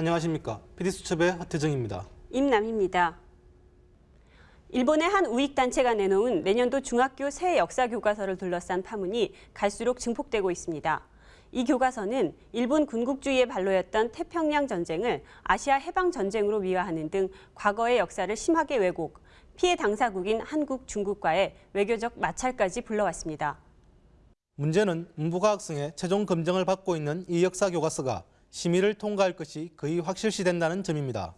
안녕하십니까. PD수첩의 하태정입니다. 임남입니다. 일본의 한 우익단체가 내놓은 내년도 중학교 새 역사 교과서를 둘러싼 파문이 갈수록 증폭되고 있습니다. 이 교과서는 일본 군국주의의 발로였던 태평양 전쟁을 아시아 해방 전쟁으로 미화하는 등 과거의 역사를 심하게 왜곡, 피해 당사국인 한국, 중국과의 외교적 마찰까지 불러왔습니다. 문제는 문부가 학생의 최종 검증을 받고 있는 이 역사 교과서가 심의를 통과할 것이 거의 확실시된다는 점입니다.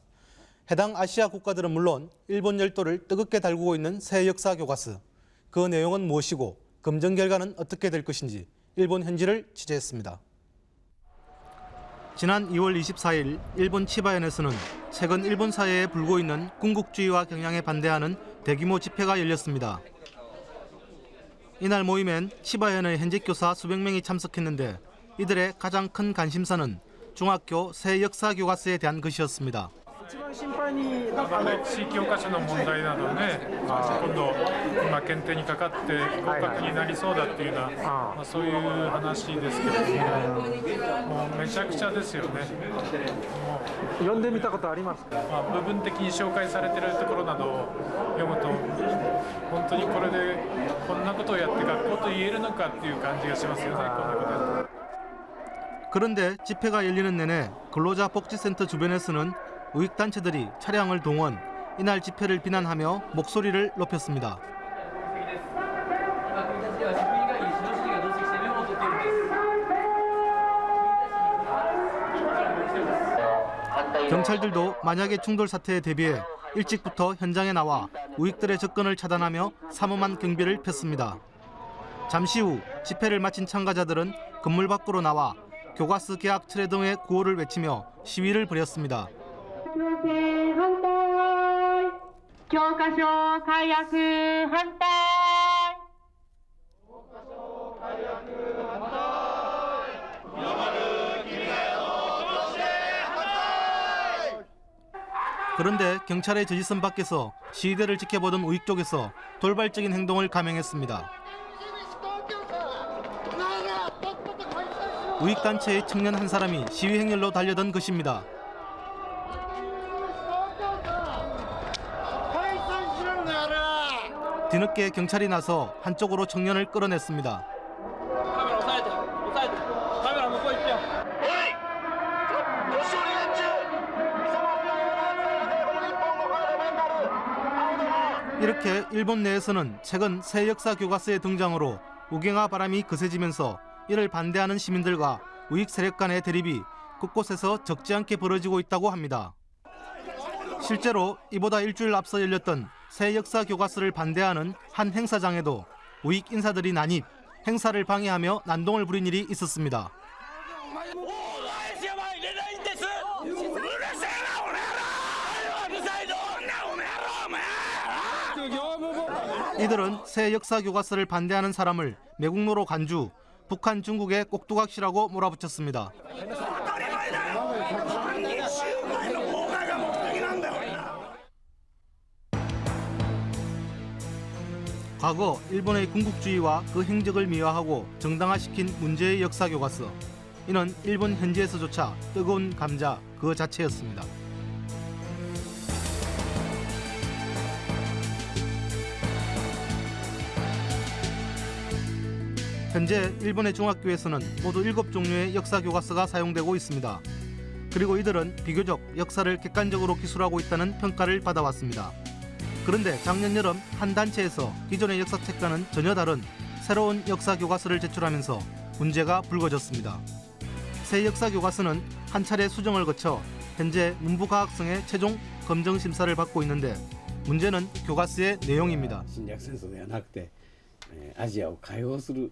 해당 아시아 국가들은 물론 일본 열도를 뜨겁게 달구고 있는 새 역사 교과서. 그 내용은 무엇이고 검증 결과는 어떻게 될 것인지 일본 현지를 취재했습니다. 지난 2월 24일 일본 치바현에서는 최근 일본 사회에 불고 있는 군국주의와 경향에 반대하는 대규모 집회가 열렸습니다. 이날 모임엔 치바현의 현직 교사 수백 명이 참석했는데 이들의 가장 큰 관심사는 중학교 새 역사 교과서에 대한 것이었습니다. 一番心配にまあね、地域教科書の問題などね、今度、今、検定にかかって合格になりそうだっていうような、まあ、そういう話ですけれども、もうめちゃくちゃですよね、も読んでみたことありますかう、まあ、部分的に紹介されてるところなどを読むと、本当にこれでこんなことをやって学校と言えるのかっていう感じがしますよね、こんなことやって。 그런데 집회가 열리는 내내 근로자 복지센터 주변에서는 우익단체들이 차량을 동원, 이날 집회를 비난하며 목소리를 높였습니다. 경찰들도 만약의 충돌 사태에 대비해 일찍부터 현장에 나와 우익들의 접근을 차단하며 삼엄한 경비를 폈습니다. 잠시 후 집회를 마친 참가자들은 건물 밖으로 나와 교과서 계약 철회 등의 구호를 외치며 시위를 벌였습니다. 교과서 가야크 한달 교과서 가야크 한달 영어를 기회로 교체 한달 그런데 경찰의 지지선 밖에서 시위대를 지켜보던 우익 쪽에서 돌발적인 행동을 감행했습니다. 우익단체의 청년 한 사람이 시위 행렬로 달려든 것입니다. 뒤늦게 경찰이 나서 한쪽으로 청년을 끌어냈습니다. 이렇게 일본 내에서는 최근 새 역사 교과서의 등장으로 우경화 바람이 거세지면서 이를 반대하는 시민들과 우익 세력 간의 대립이 곳곳에서 적지 않게 벌어지고 있다고 합니다. 실제로 이보다 일주일 앞서 열렸던 새 역사 교과서를 반대하는 한 행사장에도 우익 인사들이 난입, 행사를 방해하며 난동을 부린 일이 있었습니다. 이들은 새 역사 교과서를 반대하는 사람을 매국노로 간주, 북한 중국의 꼭두각시라고 몰아붙였습니다. 과거 일본의 군국주의와 그 행적을 미화하고 정당화시킨 문제의 역사 교과서. 이는 일본 현지에서조차 뜨거운 감자 그 자체였습니다. 현재 일본의 중학교에서는 모두 7종류의 역사 교과서가 사용되고 있습니다. 그리고 이들은 비교적 역사를 객관적으로 기술하고 있다는 평가를 받아왔습니다. 그런데 작년 여름 한 단체에서 기존의 역사책과는 전혀 다른 새로운 역사 교과서를 제출하면서 문제가 불거졌습니다. 새 역사 교과서는 한 차례 수정을 거쳐 현재 문부과학성의 최종 검정 심사를 받고 있는데 문제는 교과서의 내용입니다. 侵略戦争ではなくて、えーアジアを解放する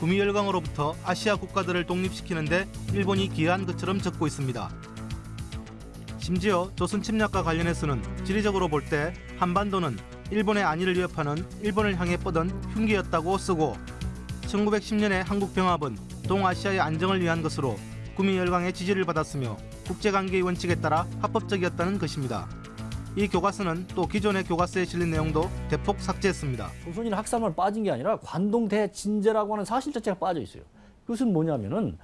구미열강으로부터 아시아 국가들을 독립시키는데 일본이 기여한 것처럼 적고 있습니다. 심지어 조선 침략과 관련해서는 지리적으로 볼 때 한반도는 일본의 안위를 위협하는 일본을 향해 뻗은 흉기였다고 쓰고 1910년에 한국 병합은 동아시아의 안정을 위한 것으로 구미 열강의 지지를 받았으며 국제관계의 원칙에 따라 합법적이었다는 것입니다. 이 교과서는 또 기존의 교과서에 실린 내용도 대폭 삭제했습니다. 조선인 학살만 빠진 게 아니라 관동 대 진제라고 하는 사실 자체가 빠져 있어요. 그것은 뭐냐면은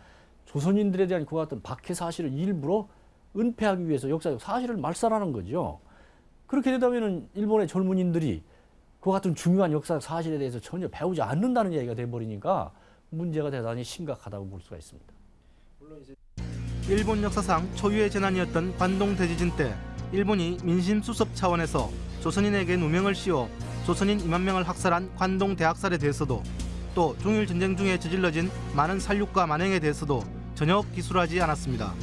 조선인들에 대한 그 같은 박해 사실을 일부러 은폐하기 위해서 역사적 사실을 말살하는 거죠. 그렇게 되다면은 일본의 젊은이들이 그 같은 중요한 역사적 사실에 대해서 전혀 배우지 않는다는 얘기가 돼버리니까 문제가 대단히 심각하다고 볼 수가 있습니다. 일본 역사상 초유의 재난이었던 관동 대지진 때 일본이 민심 수습 차원에서 조선인에게 누명을 씌워 조선인 2만 명을 학살한 관동 대학살에 대해서도 또 중일 전쟁 중에 저질러진 많은 살육과 만행에 대해서도 전혀 기술하지 않았습니다.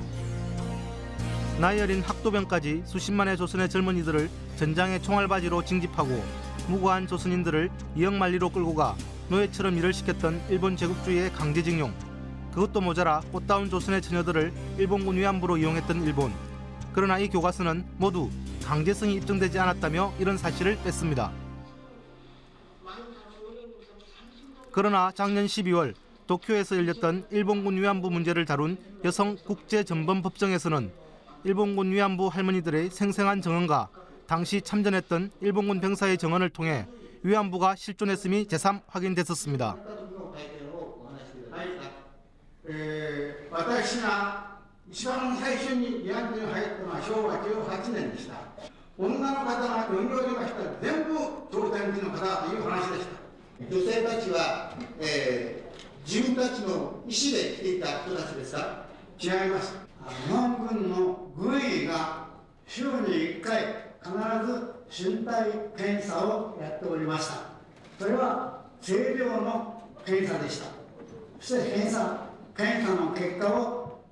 나이 어린 학도병까지 수십만의 조선의 젊은이들을 전장의 총알바지로 징집하고 무고한 조선인들을 이역만리로 끌고 가 노예처럼 일을 시켰던 일본 제국주의의 강제징용 그것도 모자라 꽃다운 조선의 처녀들을 일본군 위안부로 이용했던 일본. 그러나 이 교과서는 모두 강제성이 입증되지 않았다며 이런 사실을 뺐습니다. 그러나 작년 12월 도쿄에서 열렸던 일본군 위안부 문제를 다룬 여성 국제 전범 법정에서는 일본군 위안부 할머니들의 생생한 증언과 당시 참전했던 일본군 병사의 증언을 통해 위안부가 실존했음이 재삼 확인됐었습니다. 一番最初に慰安婦に入ったのは昭和18年でした。女の方が読みおりましたら全部朝鮮人の方だという話でした。女性たちは、えー自分たちの意思で来ていた人たちですか違います。日本軍の軍医が週に1回必ず身体検査をやっておりました。それは清涼の検査でした。そして検査検査の結果を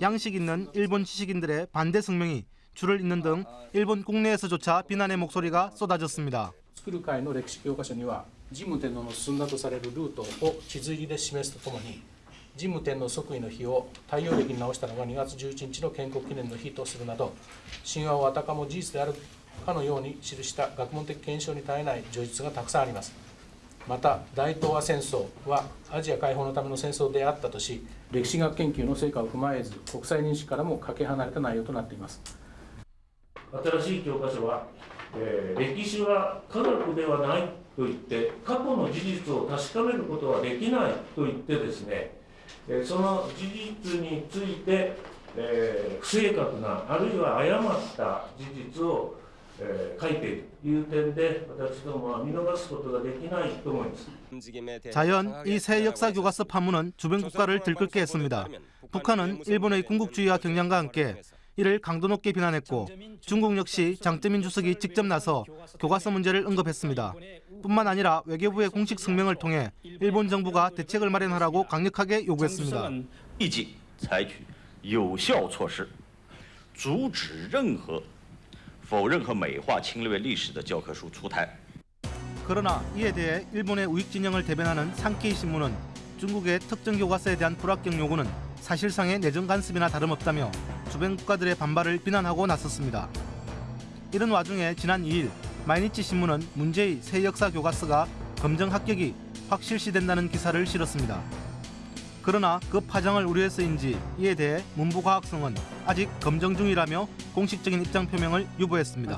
양식 있는 일본 지식인들의 반대 성명이 줄을 잇는 등 일본 국내에서조차 비난의 목소리가 쏟아졌습니다. 作る会の歴史教科書には神武天皇の進んだとされるルートを地図入りで示すとともに神武天皇即位の日を太陽暦に直したのが2月11日の建国記念の日とするなど神話をあたかも事実であるかのように記した学問的検証に耐えない叙述がたくさんありますまた大東亜戦争はアジア解放のための戦争であったとし 歴史学研究の成果を踏まえず国際認識からもかけ離れた内容となっています新しい教科書は、えー歴史は科学ではないと言って過去の事実を確かめることはできないと言ってですね、えーその事実について、えー不正確なあるいは誤った事実を、えー書いているという点で私どもは見逃すことができないと思います。 자연 이 새 역사 교과서 파문은 주변 국가를 들끓게 했습니다. 북한은 일본의 군국주의와 경량과 함께 이를 강도 높게 비난했고 중국 역시 장쩌민 주석이 직접 나서 교과서 문제를 언급했습니다. 뿐만 아니라 외교부의 공식 성명을 통해 일본 정부가 대책을 마련하라고 강력하게 요구했습니다. 그러나 이에 대해 일본의 우익 진영을 대변하는 산케이 신문은 중국의 특정 교과서에 대한 불합격 요구는 사실상의 내정 간섭이나 다름없다며 주변 국가들의 반발을 비난하고 나섰습니다. 이런 와중에 지난 2일 마이니치 신문은 문제의 새 역사 교과서가 검정 합격이 확실시된다는 기사를 실었습니다. 그러나 그 파장을 우려해서인지 이에 대해 문부과학성은 아직 검정 중이라며 공식적인 입장 표명을 유보했습니다.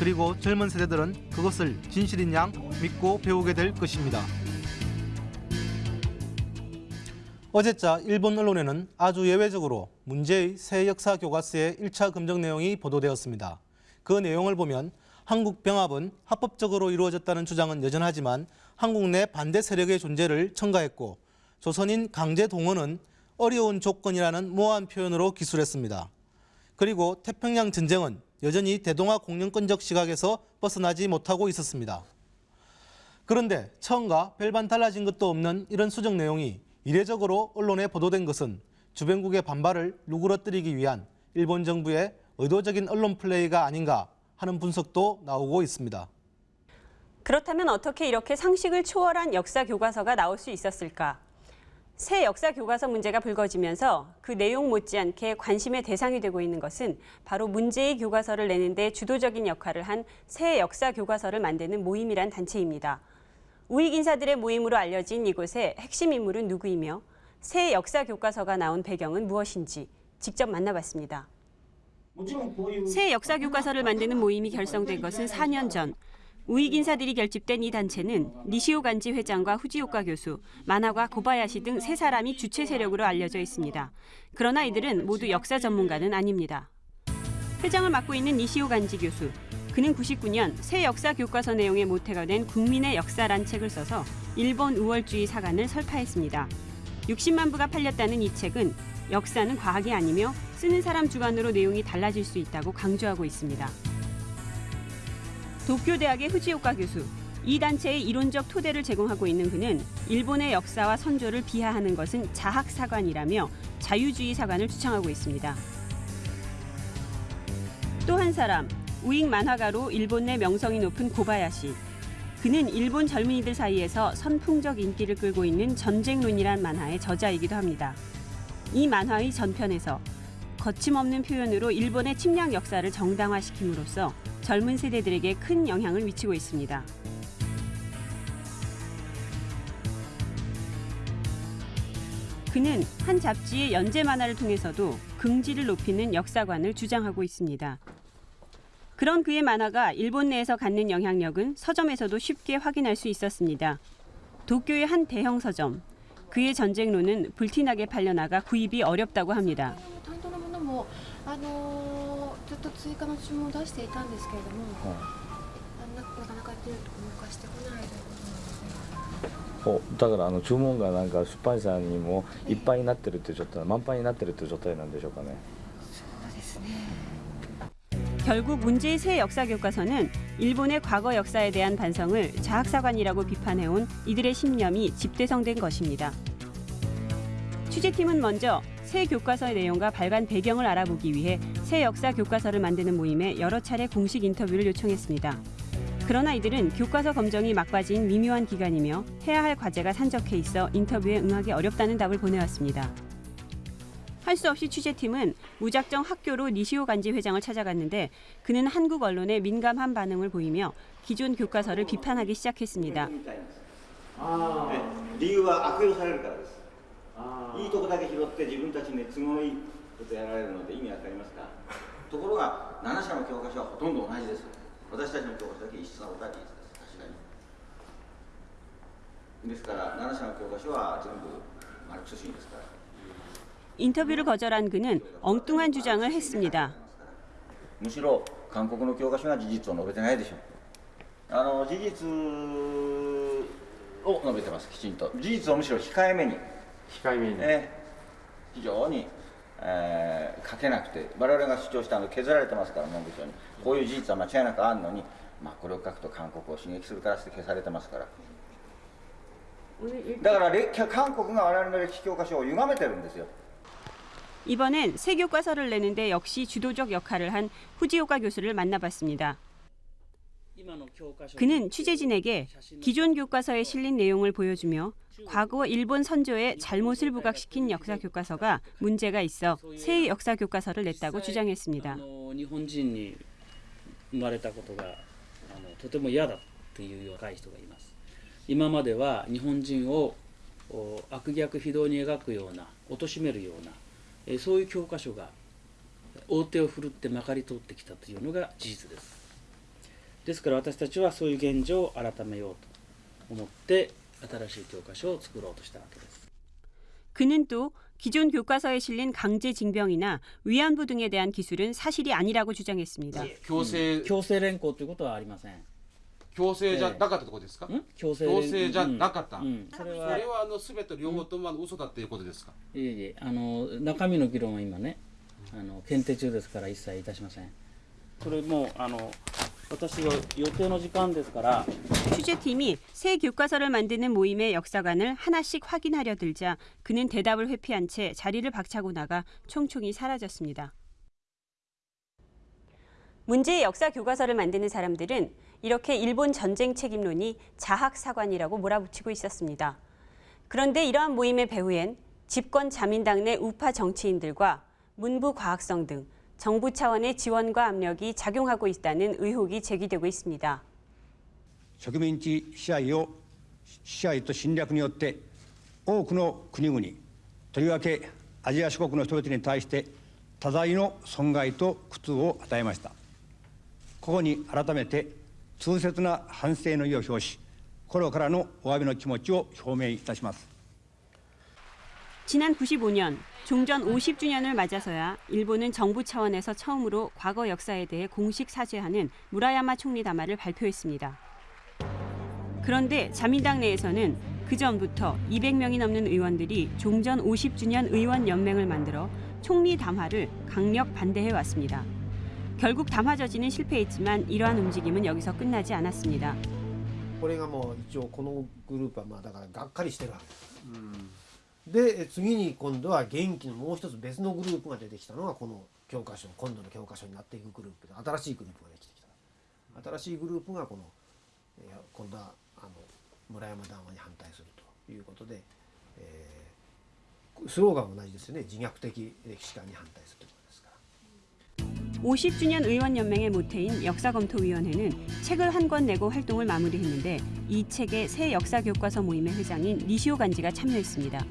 그리고 젊은 세대들은 그것을 진실인 양 믿고 배우게 될 것입니다. 어제자 일본 언론에는 아주 예외적으로 문제의 새 역사 교과서의 1차 검정 내용이 보도되었습니다. 그 내용을 보면 한국 병합은 합법적으로 이루어졌다는 주장은 여전하지만 한국 내 반대 세력의 존재를 첨가했고 조선인 강제 동원은 어려운 조건이라는 모호한 표현으로 기술했습니다. 그리고 태평양 전쟁은 여전히 대동아 공영권적 시각에서 벗어나지 못하고 있었습니다. 그런데 처음과 별반 달라진 것도 없는 이런 수정 내용이 이례적으로 언론에 보도된 것은 주변국의 반발을 누그러뜨리기 위한 일본 정부의 의도적인 언론 플레이가 아닌가 하는 분석도 나오고 있습니다. 그렇다면 어떻게 이렇게 상식을 초월한 역사 교과서가 나올 수 있었을까? 새 역사 교과서 문제가 불거지면서 그 내용 못지않게 관심의 대상이 되고 있는 것은 바로 문제의 교과서를 내는 데 주도적인 역할을 한 새 역사 교과서를 만드는 모임이란 단체입니다. 우익 인사들의 모임으로 알려진 이곳의 핵심 인물은 누구이며 새 역사 교과서가 나온 배경은 무엇인지 직접 만나봤습니다. 새 역사 교과서를 만드는 모임이 결성된 것은 4년 전. 우익 인사들이 결집된 이 단체는 니시오 간지 회장과 후지오카 교수, 만화가 고바야시 등 세 사람이 주체 세력으로 알려져 있습니다. 그러나 이들은 모두 역사 전문가는 아닙니다. 회장을 맡고 있는 니시오 간지 교수. 그는 99년 새 역사 교과서 내용의 모태가 된 국민의 역사란 책을 써서 일본 우월주의 사관을 설파했습니다. 60만 부가 팔렸다는 이 책은 역사는 과학이 아니며 쓰는 사람 주관으로 내용이 달라질 수 있다고 강조하고 있습니다. 도쿄대학의 후지오카 교수. 이 단체의 이론적 토대를 제공하고 있는 그는 일본의 역사와 선조를 비하하는 것은 자학사관이라며 자유주의 사관을 추천하고 있습니다. 또 한 사람, 우익 만화가로 일본 내 명성이 높은 고바야시. 그는 일본 젊은이들 사이에서 선풍적 인기를 끌고 있는 전쟁론이란 만화의 저자이기도 합니다. 이 만화의 전편에서 거침없는 표현으로 일본의 침략 역사를 정당화시킴으로써 젊은 세대들에게 큰 영향을 미치고 있습니다. 그는 한 잡지의 연재 만화를 통해서도 긍지를 높이는 역사관을 주장하고 있습니다. 그런 그의 만화가 일본 내에서 갖는 영향력은 서점에서도 쉽게 확인할 수 있었습니다. 도쿄의 한 대형 서점. 그의 전쟁론은 불티나게 팔려나가 구입이 어렵다고 합니다. 担当のものもあのずっと追加の注文を出していたんですけれども、あななかなか手を動かしてこないということなんですね。おだからあの注文がなんか出版社にもいっぱいになってるっていう状態満杯になってるっていう状態なんでしょうかね 결국 문제의 새 역사 교과서는 일본의 과거 역사에 대한 반성을 자학사관이라고 비판해온 이들의 신념이 집대성된 것입니다. 취재팀은 먼저 새 교과서의 내용과 발간 배경을 알아보기 위해 새 역사 교과서를 만드는 모임에 여러 차례 공식 인터뷰를 요청했습니다. 그러나 이들은 교과서 검정이 막바지인 미묘한 기간이며 해야 할 과제가 산적해 있어 인터뷰에 응하기 어렵다는 답을 보내왔습니다. 할 수 없이 취재팀은 무작정 학교로 니시오 간지 회장을 찾아갔는데 그는 한국 언론에 민감한 반응을 보이며 기존 교과서를 비판하기 시작했습니다. 아, 네, 리유와 악교로 살아야 될까 いいとこだけ拾って自分たちに都合のいいことやられるので意味わかりますかところが7社の教科書はほとんど同じです私たちの教科書だけ異質なことは事実です確かにですから7社の教科書は全部マルクス主義ですから 인터뷰를 거절한 그는 엉뚱한 주장을 했습니다. むしろ韓国の教科書が事実を述べてないでしょうあの事実を述べてますきちんと事実をむしろ控えめに 控えめに、ええ非常に、えー書けなくて我々が主張したの削られてますから文部省にこういう事実は間違いなくあるのに、まあ、これを書くと韓国を刺激するからって消されてますからだから歴韓国が我々の歴史教科書を歪めてるんですよ 이번엔 새 교과서를 내는데 역시 주도적 역할을 한 후지오카 교수를 만나봤습니다. 그는 취재진에게 기존 교과서에 실린 내용을 보여주며 과거 일본 선조의 잘못을 부각시킨 역사 교과서가 문제가 있어 새 역사 교과서를 냈다고 주장했습니다. あの日本人に生まれたことがあのとても嫌だっていうような若い人がいます今までは日本人をお悪逆非道に描くような貶めるようなえーそういう教科書が大手を振るってまかり通ってきたというのが事実です ですから私たちはそういう現状を改めようと思って新しい教科書を作ろうとしたわけです。 그는 또 기존 교과서에 실린 강제 징병이나 위안부 등에 대한 기술은 사실이 아니라고 주장했습니다. 強制強制連行ということはありません。強制じゃなかったってことですか、強制強制じゃなかった、うんうんそれはそれはあの全て両方ともあの嘘だっていうことですか、いえいえあの中身の議論は今ねあの検定中ですから一切いたしません。これもうあの 私が予定の時間ですから 취재팀이 새 교과서를 만드는 모임의 역사관을 하나씩 확인하려 들자 그는 대답을 회피한 채 자리를 박차고 나가 총총히 사라졌습니다. 문제의 역사 교과서를 만드는 사람들은 이렇게 일본 전쟁 책임론이 자학사관이라고 몰아붙이고 있었습니다. 그런데 이러한 모임의 배후엔 집권 자민당 내 우파 정치인들과 문부 과학성 등 정부 차원의 지원과 압력이 작용하고 있다는 의혹이 제기되고 있습니다. 植民地支配を支配と侵略によって多くの国々とりわけアジア諸国の人々に対して多大の損害と苦痛を与えましたここに改めて痛切な反省の意を表し心からのお詫びの気持ちを表明いたします 지난 95년 종전 50주년을 맞아서야 일본은 정부 차원에서 처음으로 과거 역사에 대해 공식 사죄하는 무라야마 총리 담화를 발표했습니다. 그런데 자민당 내에서는 그 전부터 200명이 넘는 의원들이 종전 50주년 의원 연맹을 만들어 총리 담화를 강력 반대해 왔습니다. 결국 담화 저지는 실패했지만 이러한 움직임은 여기서 끝나지 않았습니다. これがもう一応このグループはまあだからがっかりしてるわけです、 で次に今度は元気のもう一つ別のグループが出てきたのがこの教科書今度の教科書になっていくグループで新しいグループができてきた新しいグループがこの、えー今度はあの村山談話に反対するということで、えースローガンは同じですよね自虐的歴史観に反対するということですから 50주년 의원연맹의 모태인 역사검토위원회는 책을 한 권 내고 활동을 마무리했는데 이 책의 새 역사교과서 모임의 회장인 니시오 간지가 참여했습니다.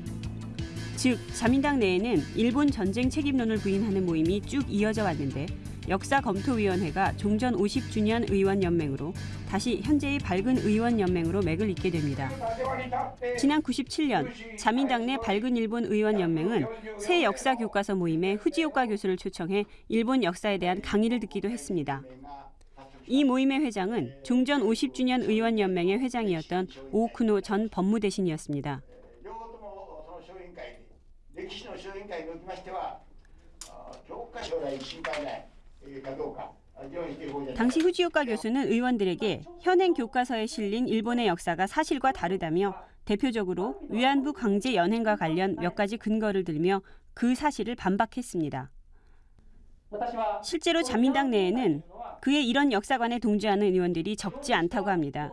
즉 자민당 내에는 일본 전쟁 책임론을 부인하는 모임이 쭉 이어져 왔는데 역사검토위원회가 종전 50주년 의원연맹으로 다시 현재의 밝은 의원연맹으로 맥을 잇게 됩니다. 지난 97년 자민당 내 밝은 일본 의원연맹은 새 역사교과서 모임에 후지오카 교수를 초청해 일본 역사에 대한 강의를 듣기도 했습니다. 이 모임의 회장은 종전 50주년 의원연맹의 회장이었던 오쿠노 전 법무대신이었습니다. 歴 史の小委員会におきましては、あ教科将来心配ないえーかどうか、あ議論していこうじゃないか 당시 후지오카 교수는 의원들에게 현행 교과서에 실린 일본의 역사가 사실과 다르다며 대표적으로 위안부 강제 연행과 관련 몇 가지 근거를 들며 그 사실을 반박했습니다. 실제로 자민당 내에는 그의 이런 역사관에 동조하는 의원들이 적지 않다고 합니다.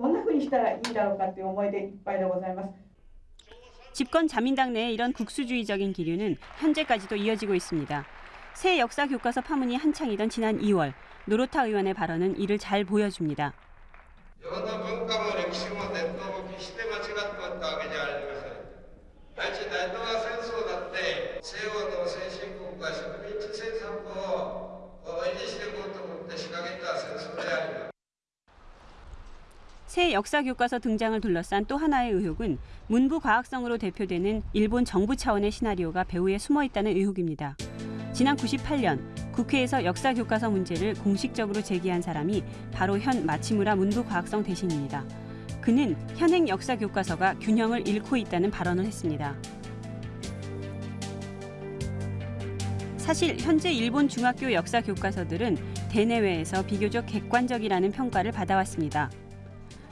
どんなふうにしたらいいんだろうかという思いでいっぱいでございます。 집권 자민당 내의 이런 국수주의적인 기류는 현재까지도 이어지고 있습니다. 새 역사 교과서 파문이 한창이던 지난 2월 노로타 의원의 발언은 이를 잘 보여줍니다. 새 역사 교과서 등장을 둘러싼 또 하나의 의혹은 문부 과학성으로 대표되는 일본 정부 차원의 시나리오가 배후에 숨어 있다는 의혹입니다. 지난 98년 국회에서 역사 교과서 문제를 공식적으로 제기한 사람이 바로 현 마치무라 문부 과학성 대신입니다. 그는 현행 역사 교과서가 균형을 잃고 있다는 발언을 했습니다. 사실 현재 일본 중학교 역사 교과서들은 대내외에서 비교적 객관적이라는 평가를 받아왔습니다.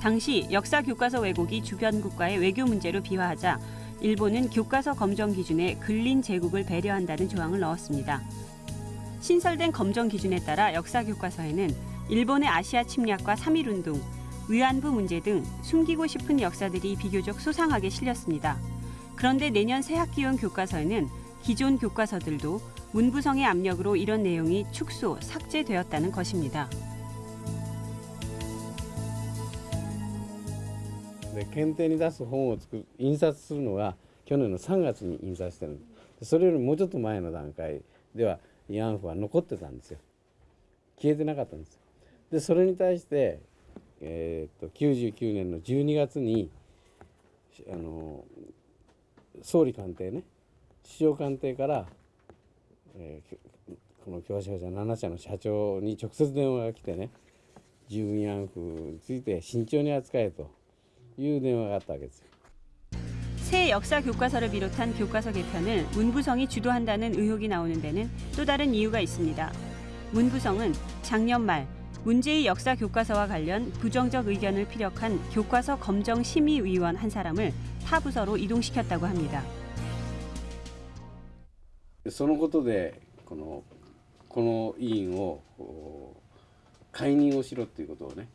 당시 역사 교과서 왜곡이 주변 국가의 외교 문제로 비화하자 일본은 교과서 검정 기준에 근린 제국을 배려한다는 조항을 넣었습니다. 신설된 검정 기준에 따라 역사 교과서에는 일본의 아시아 침략과 3.1 운동, 위안부 문제 등 숨기고 싶은 역사들이 비교적 소상하게 실렸습니다. 그런데 내년 새 학기용 교과서에는 기존 교과서들도 문부성의 압력으로 이런 내용이 축소, 삭제되었다는 것입니다. で検定に出す本を作る印刷するのが去年の3月に印刷してるそれよりもうちょっと前の段階では慰安婦は残ってたんですよ。消えてなかったんですよ。でそれに対して、えー、と99年の12月にあの総理官邸ね首相官邸から、えーこの教科書7社の社長に直接電話が来てね従慰安婦について慎重に扱えと。 いう電話があったわけですよ。 새 역사 교과서를 비롯한 교과서 개편을 문부성이 주도한다는 의혹이 나오는 데는 또 다른 이유가 있습니다. 문부성은 작년 말 문제의 역사 교과서와 관련 부정적 의견을 피력한 교과서 검정 심의위원 한 사람을 타 부서로 이동시켰다고 합니다. そのことでこのこの委員をこう解任をしろっていうことをね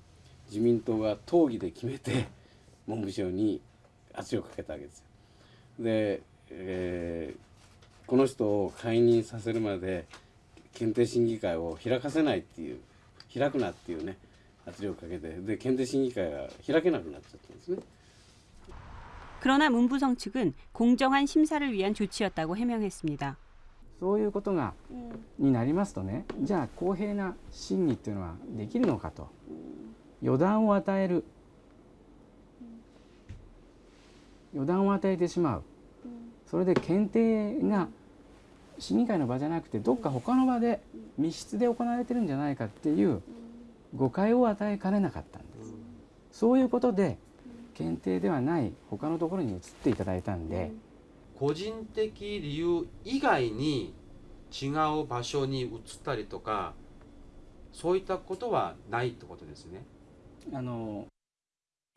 自民党が討議で決めて 文部省に圧力をかけたわけですよ。で、えーこの人を解任させるまで検定審議会を開かせないっていう開くなっていうね圧力をかけてで検定審議会が開けなくなっちゃったんですね。 그러나 문부성 측은 공정한 심사를 위한 조치였다고 해명했습니다. そういうことがになりますとねじゃあ公平な審議っていうのはできるのかと予断を与える 予断を与えてしまう。それで検定が審議会の場じゃなくてどっか他の場で密室で行われてるんじゃないかっていう誤解を与えかねなかったんです。そういうことで検定ではない他のところに移っていただいたんで、個人的理由以外に違う場所に移ったりとかそういったことはないってことですね。あの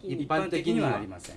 一般的にはありません。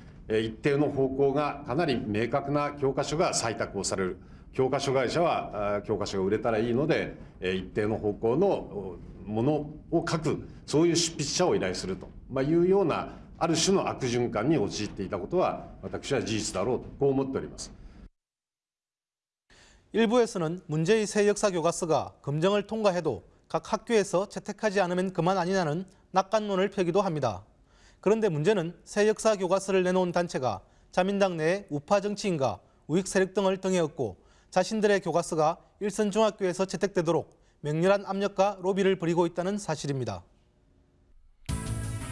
一定の方向がかなり明確な教科書が採択をされる教科書会社はあー教科書が売れたらいいのでえー一定の方向のおものを書くそういう執筆者を依頼すると、まあ、いうようなある種の悪循環に陥っていたことは私は事実だろうとこう思っております。 일부에서는 문제의 새 역사 교과서가 검정을 통과해도 각 학교에서 채택하지 않으면 그만 아니냐는 낙관론을 펴기도 합니다. 그런데 문제는 새 역사 교과서를 내놓은 단체가 자민당 내 우파 정치인과 우익 세력 등을 등에 업고 자신들의 교과서가 일선 중학교에서 채택되도록 맹렬한 압력과 로비를 벌이고 있다는 사실입니다.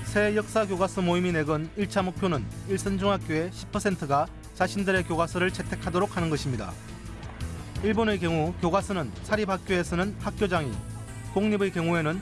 새 역사 교과서 모임이 내건 1차 목표는 일선 중학교의 10%가 자신들의 교과서를 채택하도록 하는 것입니다. 일본의 경우 교과서는 사립학교에서는 학교장이, 공립의 경우에는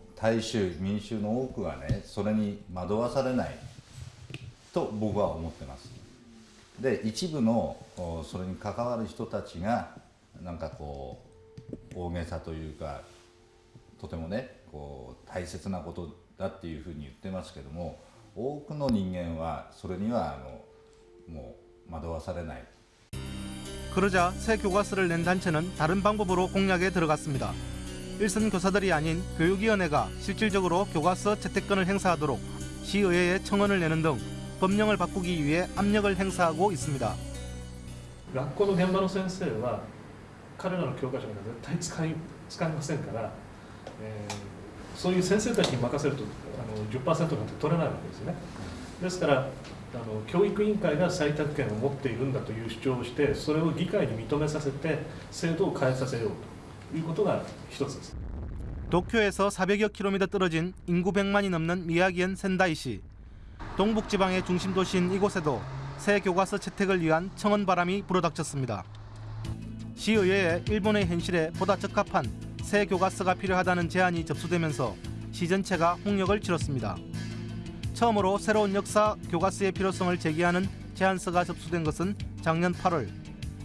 大衆民衆の多くはねそれに惑わされないと僕は思ってますで一部のおそれに関わる人たちがなんかこう大げさというかとてもねこう大切なことだっていうふうに言ってますけども多くの人間はそれにはあのもう惑わされない 그러자 새 교과서를 낸 단체는 다른 방법으로 공략에 들어갔습니다. 일선 교사들이 아닌 교육위원회가 실질적으로 교과서 채택권을 행사하도록 시의회에 청원을 내는 등 법령을 바꾸기 위해 압력을 행사하고 있습니다. 学校の現場の先生は彼らの教科書なんか絶対使い使いませんから、えーそういう先生たちに任せるとあの10%なんて取れないわけですねですからあの教育委員会が採択権を持っているんだという主張をしてそれを議会に認めさせて制度を変えさせようと いうことが一つです 도쿄에서 400여 킬로미터 떨어진 인구 100만이 넘는 미야기현 센다이시. 동북 지방의 중심 도시인 이곳에도 새 교과서 채택을 위한 청원 바람이 불어닥쳤습니다. 시의회에 일본의 현실에 보다 적합한 새 교과서가 필요하다는 제안이 접수되면서 시 전체가 홍역을 치렀습니다. 처음으로 새로운 역사 교과서의 필요성을 제기하는 제안서가 접수된 것은 작년 8월.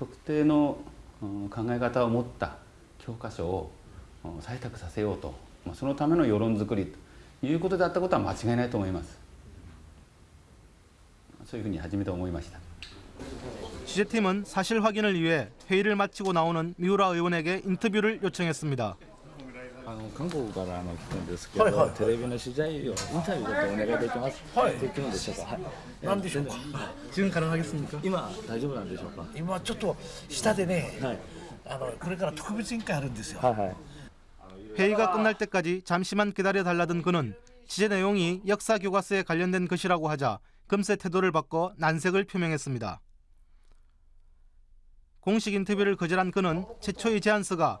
特定のうん考え方を持った教科書をうん採択させようとまあそのための世論作りということであったことは間違いないと思います。そういうふうに初めて思いました。 취재팀은 사실 확인을 위해 회의를 마치고 나오는 미우라 의원에게 인터뷰를 요청했습니다. あの韓国からあの来たんですけど、はいはいはいテレビの取材をインタビューちょっとお願いできます。はいできるんでしょうか。はい。何でしょうか지금 가능하겠습니까? 今大丈夫なんでしょうか。今ちょっと下でね、はいあのこれから特別委員会あるんですよ。はいはい。 회의가 끝날 때까지 잠시만 기다려 달라던 그는 취재 내용이 역사 교과서에 관련된 것이라고 하자 금세 태도를 바꿔 난색을 표명했습니다. 공식 인터뷰를 거절한 그는 최초의 제안서가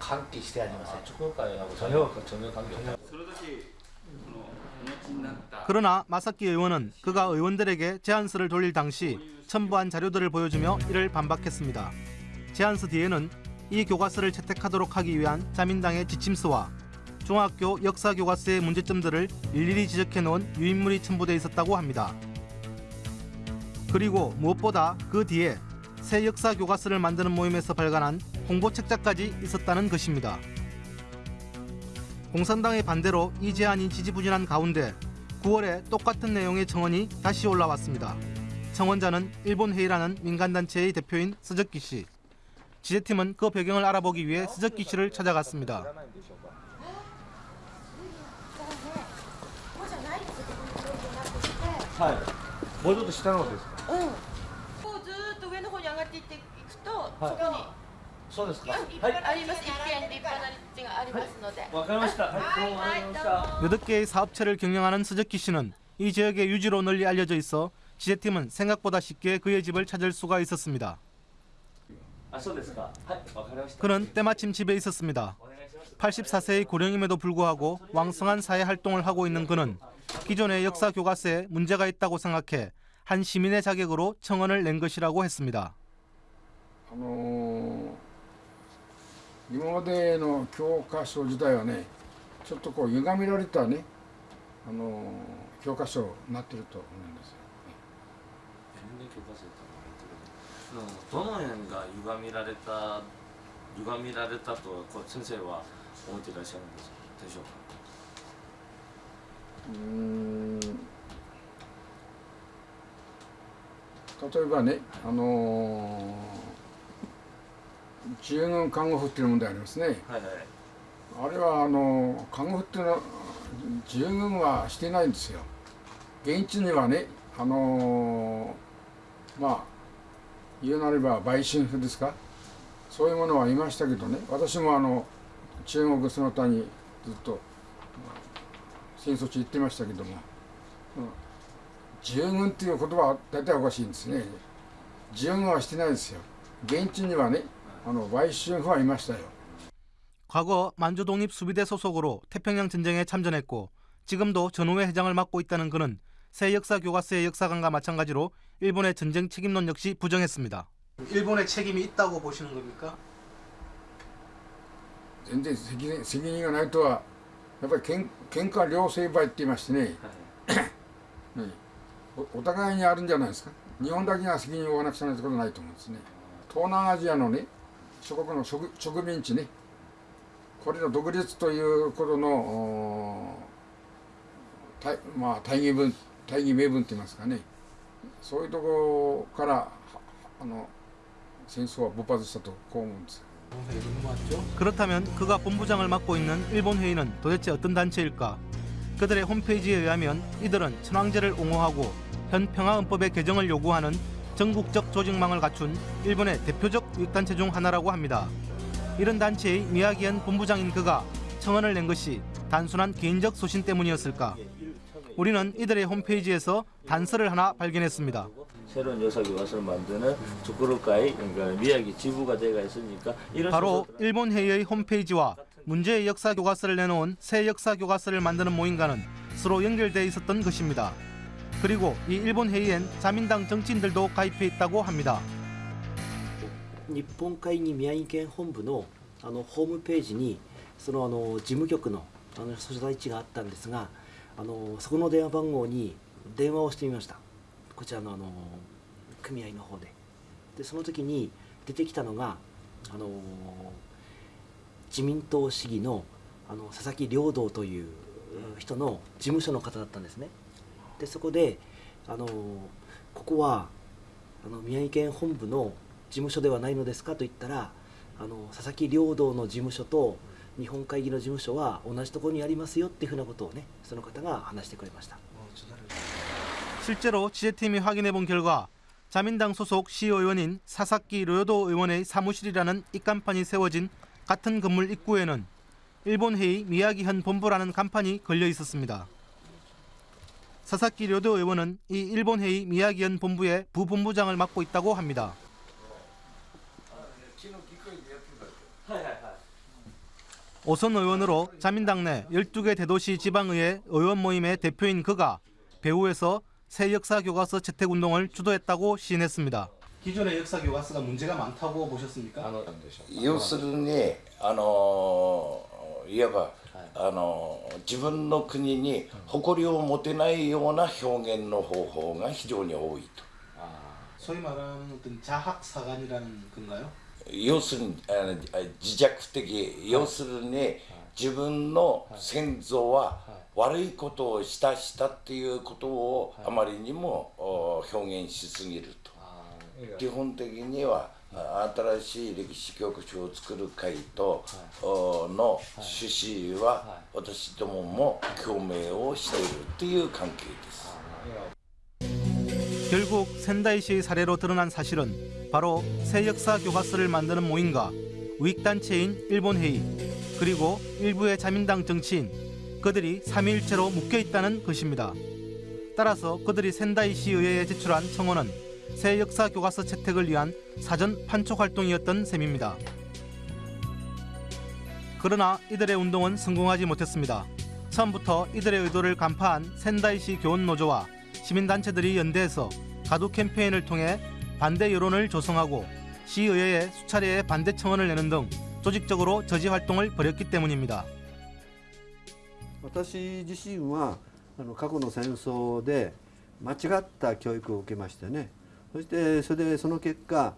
関係してありません。作る会は전혀 전혀 관계 없다. 그러나 마사키 의원은 그가 의원들에게 제안서를 돌릴 당시 첨부한 자료들을 보여주며 이를 반박했습니다. 제안서 뒤에는 이 교과서를 채택하도록 하기 위한 자민당의 지침서와 중학교 역사 교과서의 문제점들을 일일이 지적해 놓은 유인물이 첨부돼 있었다고 합니다. 그리고 무엇보다 그 뒤에 새 역사 교과서를 만드는 모임에서 발간한 홍보 책자까지 있었다는 것입니다. 공산당의 반대로 이 제안이 지지부진한 가운데 9월에 똑같은 내용의 청원이 다시 올라왔습니다. 청원자는 일본 회의라는 민간단체의 대표인 스즈키 씨. 지재팀은 그 배경을 알아보기 위해 스즈키 씨를 찾아갔습니다. はい。もうちょっと下の方ですか。 8개의 사업체를 경영하는 스즈키 씨는 이 지역의 유지로 널리 알려져 있어 지재팀은 생각보다 쉽게 그의 집을 찾을 수가 있었습니다. 그는 때마침 집에 있었습니다. 84세의 고령임에도 불구하고 왕성한 사회 활동을 하고 있는 그는 기존의 역사 교과서에 문제가 있다고 생각해 한 시민의 자격으로 청원을 낸 것이라고 했습니다. あのー今までの教科書自体はねちょっとこう歪められたね、あのー教科書になってると思うんですよ。どの辺が歪みられた歪みられたとこう先生は思っていらっしゃるんですでしょうか？うーん例えばね、あのー、自由軍看護婦っていう問題ありますね。はいはい。あれはあの看護婦っていうのは自由軍はしていないんですよ。現地にはね、あのーまあ言うなれば売春婦ですか、そういうものはいましたけどね私もあの中国その他にずっとまあ戦争地行ってましたけども、うん従軍っていう言葉は大体おかしいんですね従軍はしてないですよ現地にはね あの売春婦はいましたよ 과거 만주 독립 수비대 소속으로 태평양 전쟁에 참전했고 지금도 전후회 회장을 맡고 있다는 그는 새 역사 교과서의 역사관과 마찬가지로 일본의 전쟁 책임론 역시 부정했습니다. 일본의 책임이 있다고 보시는 겁니까? 全然責任責任がないとはやっぱりけん喧嘩両成敗って言いましてね、ねおお互いにあるんじゃないですか日本だけが責任を負わなくちゃならないことないと思うんですね東南アジアのね 諸国の植植民地ねこれの独立ということのお大,、まあ、大義文大義名分って言いますかねそういうところからはあの戦争は勃発したとこう思うんですよ 그렇다면 그가 본부장을 맡고 있는 일본 회의는 도대체 어떤 단체일까? 그들의 홈페이지에 의하면 이들은 천황제를 옹호하고 현 평화헌법의 개정을 요구하는 전국적 조직망을 갖춘 일본의 대표적 유익단체 중 하나라고 합니다. 이런 단체의 미야기현 본부장인 그가 청원을 낸 것이 단순한 개인적 소신 때문이었을까? 우리는 이들의 홈페이지에서 단서를 하나 발견했습니다. 새로운 역사 교과서를 만드는 주크루카이 그러니까 미야기 지부가 제가 있으니까 바로 일본 회의의 홈페이지와 문제의 역사 교과서를 내놓은 새 역사 교과서를 만드는 모임과는 서로 연결돼 있었던 것입니다. 그리고 이 일본 회의엔 자민당 정치인들도 가입해 있다고 합니다. 日本会議宮城県本部のあのホームページにそのあの事務局のあの所在地があったんですがあのそこの電話番号に電話をしてみましたこちらのあの組合の方ででその時に出てきたのがあの自民党市議のあの佐々木良道という人の事務所の方だったんですね でそこであのここはあの宮城県本部の事務所ではないのですかと言ったらあの佐々木良道の事務所と日本会議の事務所は同じところにありますよっていうふうなことをねその方が話してくれました 실제로 취재팀이 확인해 본 결과 자민당 소속 시의원인 사사키 료도 의원의 사무실이라는 입간판이 세워진 같은 건물 입구에는 일본 회의 미야기현 본부라는 간판이 걸려 있었습니다. 사사키 료도 의원은 이 일본 회의 미야기현 본부의 부본부장을 맡고 있다고 합니다. 오선 의원으로 자민당 내 12개 대도시 지방의회 의원 모임의 대표인 그가 배후에서 새 역사 교과서 채택 운동을 주도했다고 시인했습니다. 기존의 역사 교과서가 문제가 많다고 보셨습니까? 要するにあのいわば あの自分の国に誇りを持てないような表現の方法が非常に多いと 소위 말하는 어떤 자학 사관이라는 건가요? 要するにあのあ自弱的要するに自分の先祖は悪いことをしたしたっていうことをあまりにもお表現しすぎると基本的にはあ 新しい歴史教科書を作る会とおの趣旨は私どもも共鳴をしているという関係です。 결국 센다이시의 사례로 드러난 사실은 바로 새 역사 교과서를 만드는 모임과 우익단체인 일본회의 그리고 일부의 자민당 정치인 그들이 삼위일체로 묶여 있다는 것입니다. 따라서 그들이 센다이시 의회에 제출한 청원은 새 역사 교과서 채택을 위한 사전 판촉 활동이었던 셈입니다. 그러나 이들의 운동은 성공하지 못했습니다. 처음부터 이들의 의도를 간파한 센다이시 교원노조와 시민단체들이 연대해서 가두 캠페인을 통해 반대 여론을 조성하고 시의회에 수차례의 반대 청원을 내는 등 조직적으로 저지 활동을 벌였기 때문입니다. 私自身はあの過去の戦争で間違った教育を受けましてね そしてそれでその結果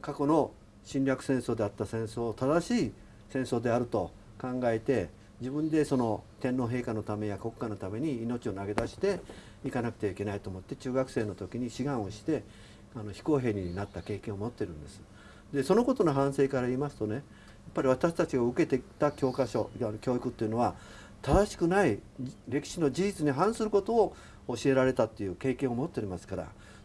過去の侵略戦争であった戦争を正しい戦争であると考えて自分でその天皇陛下のためや国家のために命を投げ出していかなくてはいけないと思って中学生の時に志願をしてあの非公平になった経験を持ってるんです。でそのことの反省から言いますとねやっぱり私たちが受けてきた教科書教育っていうのは正しくない歴史の事実に反することを教えられたっていう経験を持っておりますから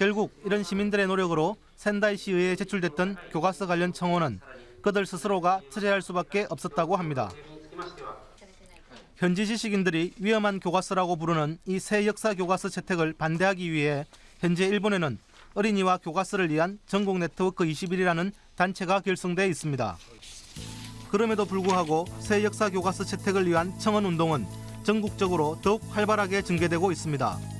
결국 이런 시민들의 노력으로仙台시 의회에 제출됐던 교과서 관련 청원은 그들 스스로가 철회할 수밖에 없었다고 합니다. 현지 지식인들이 위험한 교과서라고 부르는 이 새 역사 교과서 채택을 반대하기 위해 현재 일본에는 어린이와 교과서를 위한 전국 네트워크 21이라는 단체가 결성돼 있습니다. 그럼에도 불구하고 새 역사 교과서 채택을 위한 청원 운동은 전국적으로 더욱 활발하게 전개되고 있습니다.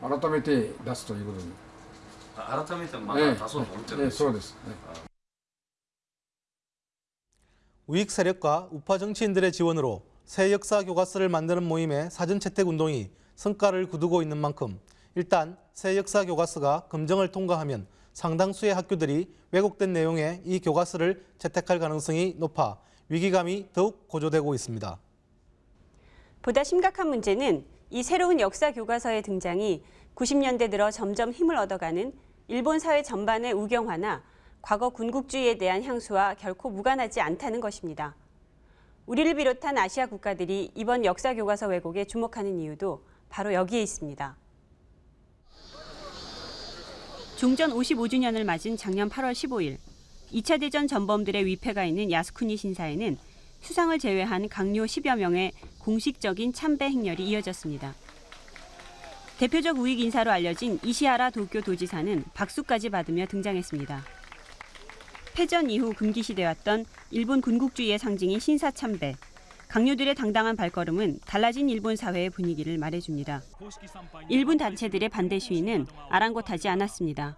改めて出すということに。あ改めてまだ出そうと思ってるんええですそうです、ね 우익 세력과 우파 정치인들의 지원으로 새 역사 교과서를 만드는 모임의 사전 채택 운동이 성과를 거두고 있는 만큼 일단 새 역사 교과서가 검정을 통과하면 상당수의 학교들이 왜곡된 내용의 이 교과서를 채택할 가능성이 높아 위기감이 더욱 고조되고 있습니다. 보다 심각한 문제는 이 새로운 역사 교과서의 등장이 90년대 들어 점점 힘을 얻어가는 일본 사회 전반의 우경화나 과거 군국주의에 대한 향수와 결코 무관하지 않다는 것입니다. 우리를 비롯한 아시아 국가들이 이번 역사 교과서 왜곡에 주목하는 이유도 바로 여기에 있습니다. 종전 55주년을 맞은 작년 8월 15일 2차 대전 전범들의 위패가 있는 야스쿠니 신사에는 수상을 제외한 강요 10여 명의 공식적인 참배 행렬이 이어졌습니다. 대표적 우익 인사로 알려진 이시하라 도쿄 도지사는 박수까지 받으며 등장했습니다. 패전 이후 금기시되었던 일본 군국주의의 상징인 신사 참배. 강요들의 당당한 발걸음은 달라진 일본 사회의 분위기를 말해줍니다. 일본 단체들의 반대 시위는 아랑곳하지 않았습니다.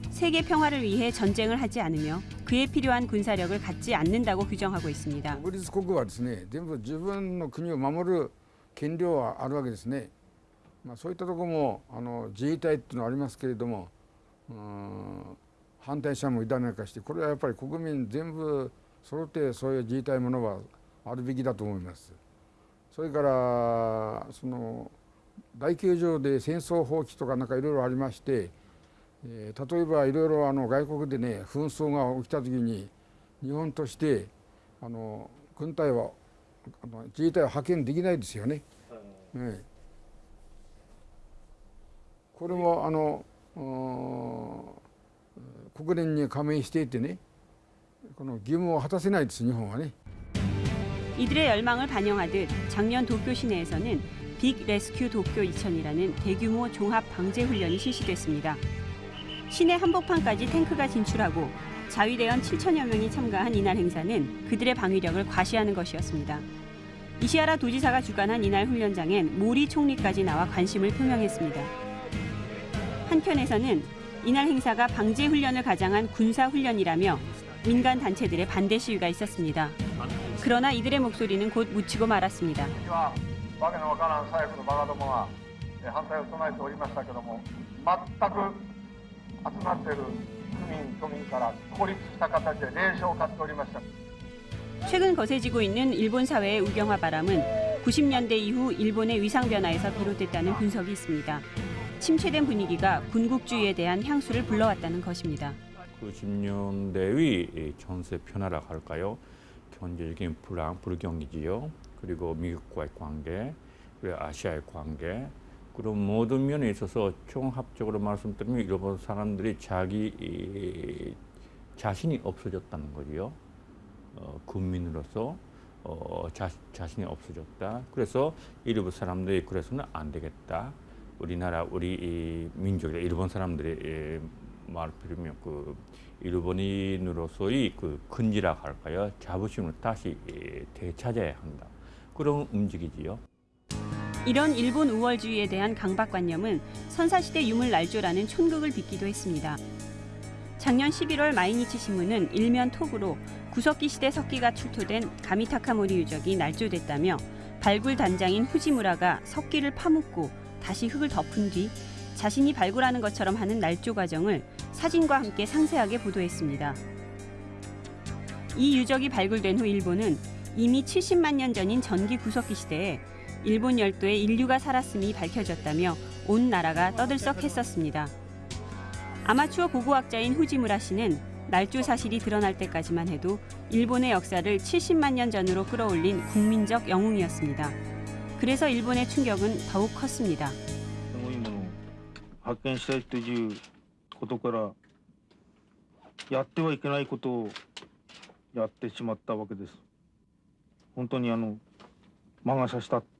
세계 평화를 위해 전쟁을 하지 않으며 그에 필요한 군사력을 갖지 않는다고 규정하고 있습니다. 国立国はですね全部自分の国を守る権利はあるわけですね、まあ、そういったところもあの自衛隊っていうのはありますけれどもうん反対者もいためかしてこれはやっぱり国民全部揃ってそういう自衛隊ものはあるべきだと思いますそれからその大球場で戦争放棄とかなんかいろいろありまして、 えー例えばいろいろあの外国でね紛争が起きた時に日本としてあの軍隊はあの自衛隊は派遣できないですよね。ええこれもあのうん国連に加盟していてねこの義務を果たせないです日本はね。 이들의 열망을 반영하듯 작년 도쿄 시내에서는 빅 레스큐 도쿄 2000이라는 대규모 종합 방제 훈련이 실시됐습니다. 시내 한복판까지 탱크가 진출하고 자위대원 7천여 명이 참가한 이날 행사는 그들의 방위력을 과시하는 것이었습니다. 이시하라 도지사가 주관한 이날 훈련장엔 모리 총리까지 나와 관심을 표명했습니다. 한편에서는 이날 행사가 방제 훈련을 가장한 군사 훈련이라며 민간 단체들의 반대 시위가 있었습니다. 그러나 이들의 목소리는 곧 묻히고 말았습니다. 集まっている区民都民から孤立した形で霊障を買っておりました 최근 거세지고 있는 일본 사회의 우경화 바람은 90년대 이후 일본의 위상 변화에서 비롯됐다는 분석이 있습니다. 침체된 분위기가 군국주의에 대한 향수를 불러왔다는 것입니다. 90년대의 전세 변화라 할까요? 경제적인 불안, 불경이지요. 그리고 미국과의 관계, 그리고 아시아의 관계, 그런 모든 면에 있어서 종합적으로 말씀드리면 일본 사람들이 자기 이, 자신이 없어졌다는 거지요. 어, 국민으로서 어, 자, 자신이 없어졌다. 그래서 일본 사람들이 그래서는 안 되겠다. 우리나라 우리 이 민족이 일본 사람들이 예, 말 빌으면 그 일본인으로서의 그 근지라 할까요? 자부심을 다시 예, 되찾아야 한다. 그런 움직이지요. 이런 일본 우월주의에 대한 강박관념은 선사시대 유물 날조라는 촌극을 빚기도 했습니다. 작년 11월 마이니치 신문은 일면 톡으로 구석기 시대 석기가 출토된 가미타카모리 유적이 날조됐다며 발굴 단장인 후지무라가 석기를 파묻고 다시 흙을 덮은 뒤 자신이 발굴하는 것처럼 하는 날조 과정을 사진과 함께 상세하게 보도했습니다. 이 유적이 발굴된 후 일본은 이미 70만 년 전인 전기 구석기 시대에 일본 열도에 인류가 살았음이 밝혀졌다며 온 나라가 떠들썩했었습니다. 아마추어 고고학자인 후지무라 씨는 날조 사실이 드러날 때까지만 해도 일본의 역사를 70만 년 전으로 끌어올린 국민적 영웅이었습니다. 그래서 일본의 충격은 더욱 컸습니다. すごいものを発見したいということからやってはいけないことをやってしまったわけです。本当にあの魔が差したって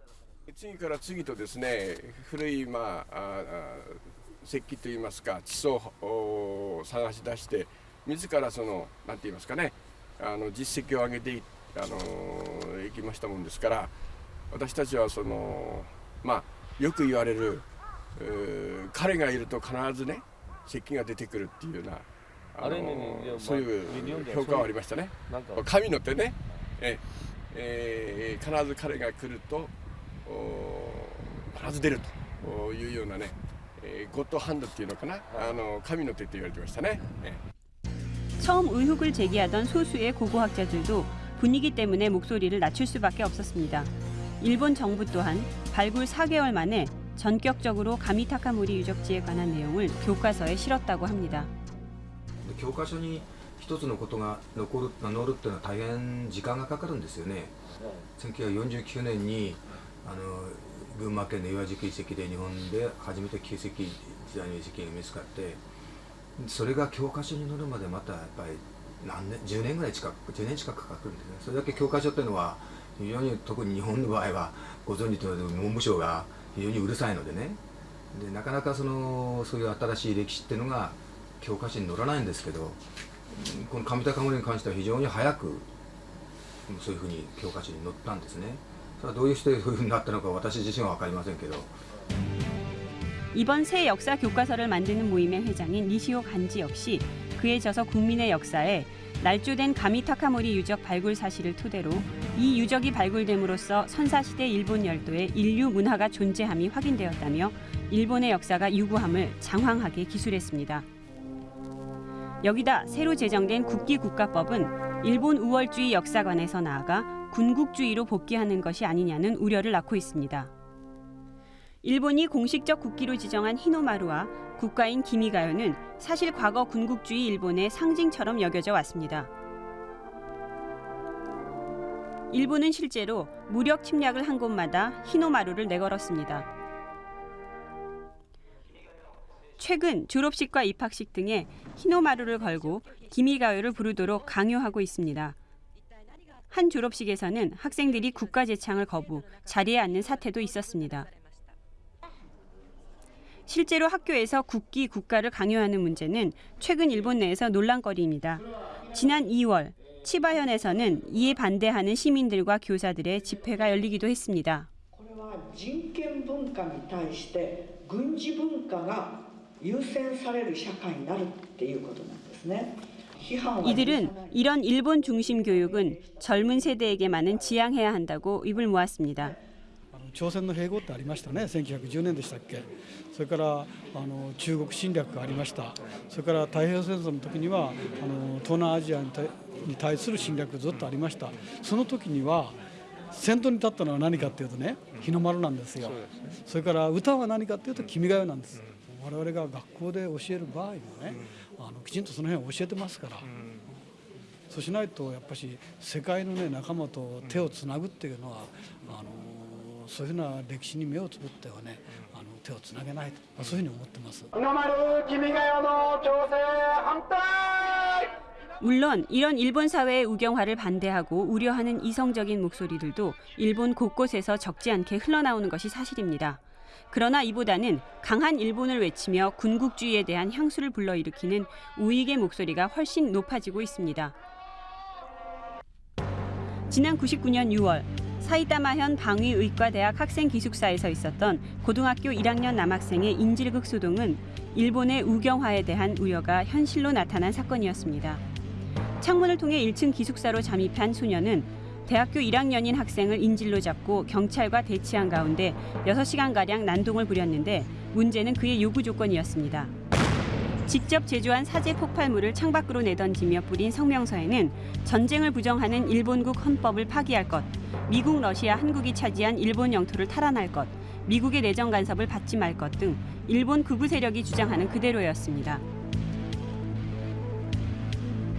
次から次とですね古い、まあ、ああ石器といいますか地層を探し出して自らそのなんて言いますかねあの実績を上げていあのいきましたもんですから私たちはそのまあよく言われる彼がいると必ずね石器が出てくるっていうようなああれねそういう評価はありましたね。神の手ね。ええー必ず彼が来るとお必ず出るというようなね、えーゴッドハンドっていうのかな、あの神の手って言われてましたね。え 처음 의혹을 제기하던 소수의 고고학자들도 분위기 때문에 목소리를 낮출 수밖에 없었습니다. 일본 정부 또한 발굴 4개월 만에 전격적으로 가미타카모리 유적지에 관한 내용을 교과서에 실었다고 합니다. 教科書に一つのことが残る載るっていうのは大変時間がかかるんですよね。1949年に あの群馬県の岩宿遺跡で日本で初めて旧石時代の遺跡が見つかってそれが教科書に載るまでまたやっぱり何年10年ぐらい近く10年近くかかるんですね。それだけ教科書っていうのは非常に特に日本の場合はご存知のように文部省が非常にうるさいのでね。でなかなかそのそういう新しい歴史っていうのが教科書に載らないんですけどこの上高森に関しては非常に早くそういうふうに教科書に載ったんですね。それはどういうしてそういうふうになったのか私自身は分かりませんけど 이번 새 역사 교과서를 만드는 모임의 회장인 니시오 간지 역시 그에 져서 국민의 역사에 날조된 가미타카모리 유적 발굴 사실을 토대로 이 유적이 발굴됨으로써 선사시대 일본 열도에 인류 문화가 존재함이 확인되었다며 일본의 역사가 유구함을 장황하게 기술했습니다. 여기다 새로 제정된 국기국가법은 일본 우월주의 역사관에서 나아가 군국주의로 복귀하는 것이 아니냐는 우려를 낳고 있습니다. 일본이 공식적 국기로 지정한 히노마루와 국가인 기미가요는 사실 과거 군국주의 일본의 상징처럼 여겨져 왔습니다. 일본은 실제로 무력 침략을 한 곳마다 히노마루를 내걸었습니다. 최근 졸업식과 입학식 등에 히노마루를 걸고 기미가요를 부르도록 강요하고 있습니다. 한 졸업식에서는 학생들이 국가 제창을 거부, 자리에 앉는 사태도 있었습니다. 실제로 학교에서 국기, 국가를 강요하는 문제는 최근 일본 내에서 논란거리입니다. 지난 2월 치바현에서는 이에 반대하는 시민들과 교사들의 집회가 열리기도 했습니다. これは人権文化に対して軍事文化が 優先される社会になるっていうことなんですね。批判は 이들은 이런 일본 중심 교육은 젊은 세대에게 많은 지양해야 한다고 입을 모았습니다. 朝鮮の併合ってありましたね1910年でしたっけそれからあの中国侵略がありましたそれから太平洋戦争の時にはあの東南アジアに対に対する侵略がずっとありましたその時には先頭に立ったのは何かっていうとね日の丸なんですよそれから歌は何かっていうと君が代なんです 我々が学校で教える場合もねあのきちんとその辺を教えてますからそうしないとやっぱし世界のね仲間と手をつなぐっていうのはあのそういうふうな歴史に目をつぶってはねあの手をつなげないと、まあ、そういうふうに思ってます。日の丸君が代の調整反対 물론 이런 일본 사회의 우경화를 반대하고 우려하는 이성적인 목소리들도 일본 곳곳에서 적지 않게 흘러나오는 것이 사실입니다. 그러나 이보다는 강한 일본을 외치며 군국주의에 대한 향수를 불러일으키는 우익의 목소리가 훨씬 높아지고 있습니다. 지난 99년 6월 사이타마현 방위의과대학 학생 기숙사에서 있었던 고등학교 1학년 남학생의 인질극 소동은 일본의 우경화에 대한 우려가 현실로 나타난 사건이었습니다. 창문을 통해 1층 기숙사로 잠입한 소녀는 대학교 1학년인 학생을 인질로 잡고 경찰과 대치한 가운데 6시간가량 난동을 부렸는데 문제는 그의 요구 조건이었습니다. 직접 제조한 사제 폭발물을 창밖으로 내던지며 뿌린 성명서에는 전쟁을 부정하는 일본국 헌법을 파기할 것, 미국, 러시아, 한국이 차지한 일본 영토를 탈환할 것, 미국의 내정 간섭을 받지 말 것 등 일본 극우 세력이 주장하는 그대로였습니다.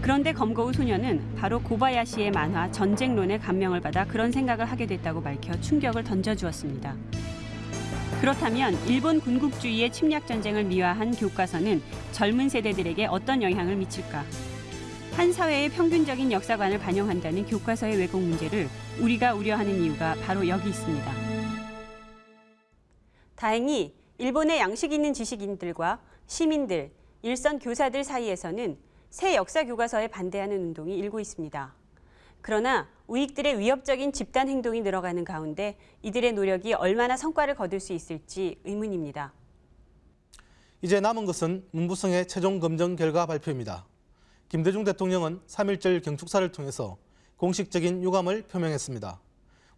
그런데 검거우 소녀는 바로 고바야시의 만화 전쟁론에 감명을 받아 그런 생각을 하게 됐다고 밝혀 충격을 던져주었습니다. 그렇다면 일본 군국주의의 침략 전쟁을 미화한 교과서는 젊은 세대들에게 어떤 영향을 미칠까? 한 사회의 평균적인 역사관을 반영한다는 교과서의 왜곡 문제를 우리가 우려하는 이유가 바로 여기 있습니다. 다행히 일본의 양식 있는 지식인들과 시민들, 일선 교사들 사이에서는 새 역사 교과서에 반대하는 운동이 일고 있습니다. 그러나 우익들의 위협적인 집단 행동이 늘어가는 가운데 이들의 노력이 얼마나 성과를 거둘 수 있을지 의문입니다. 이제 남은 것은 문부성의 최종 검증 결과 발표입니다. 김대중 대통령은 3.1절 경축사를 통해서 공식적인 유감을 표명했습니다.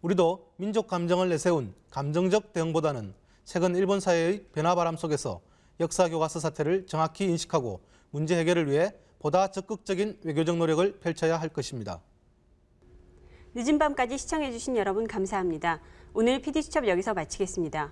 우리도 민족 감정을 내세운 감정적 대응보다는 최근 일본 사회의 변화 바람 속에서 역사 교과서 사태를 정확히 인식하고 문제 해결을 위해 보다 적극적인 외교적 노력을 펼쳐야 할 것입니다. 늦은 밤까지 시청해주신 여러분 감사합니다. 오늘 PD수첩 여기서 마치겠습니다.